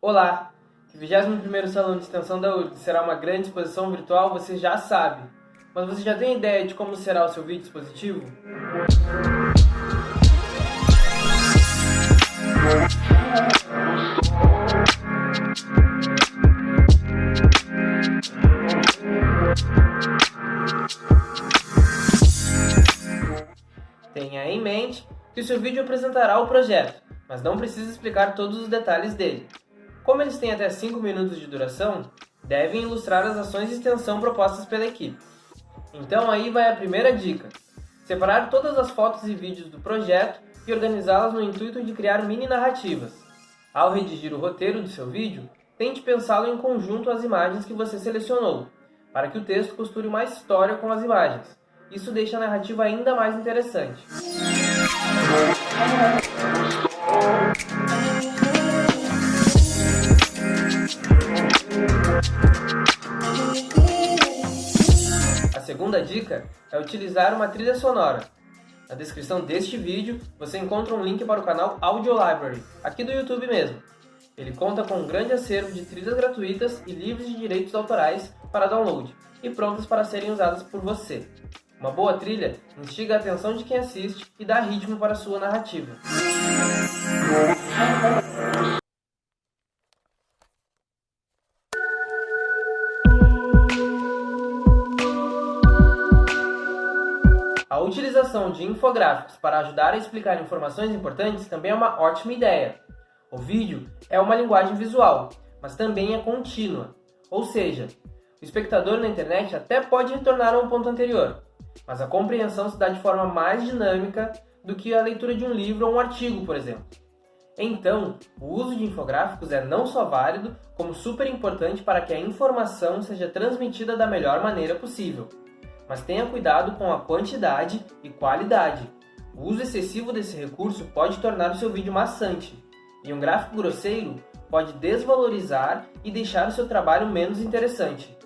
Olá! Que o 21º Salão de Extensão da URGS será uma grande exposição virtual, você já sabe. Mas você já tem ideia de como será o seu vídeo expositivo? Tenha em mente que o seu vídeo apresentará o projeto, mas não precisa explicar todos os detalhes dele. Como eles têm até 5 minutos de duração, devem ilustrar as ações de extensão propostas pela equipe. Então aí vai a primeira dica. Separar todas as fotos e vídeos do projeto e organizá-las no intuito de criar mini narrativas. Ao redigir o roteiro do seu vídeo, tente pensá-lo em conjunto às imagens que você selecionou, para que o texto costure uma história com as imagens. Isso deixa a narrativa ainda mais interessante. Segunda dica é utilizar uma trilha sonora. Na descrição deste vídeo, você encontra um link para o canal Audio Library, aqui do YouTube mesmo. Ele conta com um grande acervo de trilhas gratuitas e livres de direitos autorais para download, e prontas para serem usadas por você. Uma boa trilha instiga a atenção de quem assiste e dá ritmo para a sua narrativa. Utilização de infográficos para ajudar a explicar informações importantes também é uma ótima ideia. O vídeo é uma linguagem visual, mas também é contínua, ou seja, o espectador na internet até pode retornar a um ponto anterior, mas a compreensão se dá de forma mais dinâmica do que a leitura de um livro ou um artigo, por exemplo. Então, o uso de infográficos é não só válido, como super importante para que a informação seja transmitida da melhor maneira possível mas tenha cuidado com a quantidade e qualidade. O uso excessivo desse recurso pode tornar o seu vídeo maçante, e um gráfico grosseiro pode desvalorizar e deixar o seu trabalho menos interessante.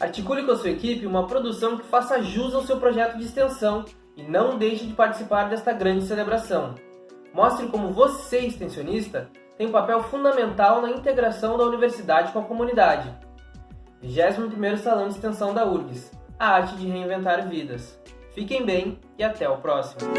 Articule com a sua equipe uma produção que faça jus ao seu projeto de extensão e não deixe de participar desta grande celebração. Mostre como você, extensionista, tem um papel fundamental na integração da universidade com a comunidade. 21º Salão de Extensão da URGS a arte de reinventar vidas. Fiquem bem e até o próximo!